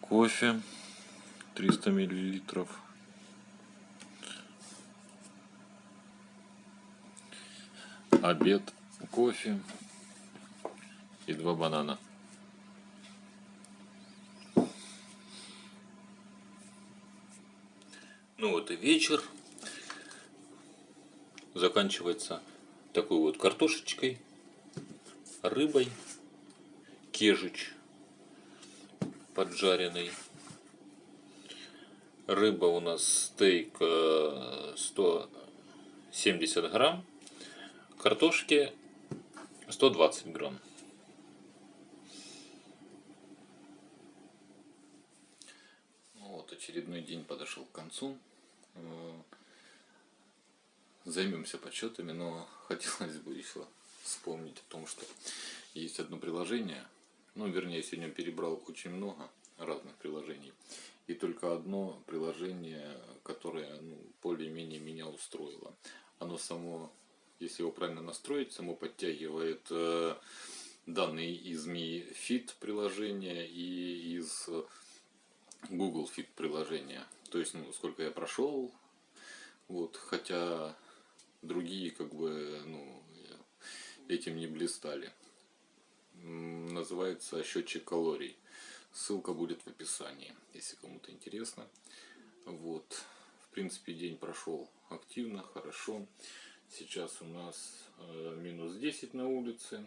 кофе 300 миллилитров. Обед кофе и два банана. Ну вот и вечер. Заканчивается такой вот картошечкой рыбой кежич поджаренный. Рыба у нас стейк 170 э, грамм. Картошки 120 грамм. Вот очередной день подошел к концу. Э, займемся подсчетами, но хотелось бы еще вспомнить о том, что есть одно приложение, ну, вернее, сегодня перебрал очень много разных приложений. И только одно приложение, которое ну, более-менее меня устроило. Оно само, если его правильно настроить, само подтягивает э, данные из Mi Fit приложения и из Google Fit приложения. То есть, ну, сколько я прошел, вот, хотя другие как бы ну, этим не блистали называется счетчик калорий. Ссылка будет в описании, если кому-то интересно. Вот. В принципе, день прошел активно, хорошо. Сейчас у нас э, минус 10 на улице.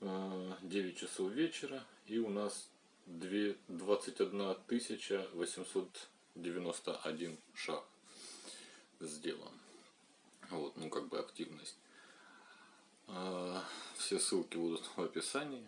Э, 9 часов вечера. И у нас 2, 21 891 шаг сделан. Вот, ну как бы активность. Все ссылки будут в описании.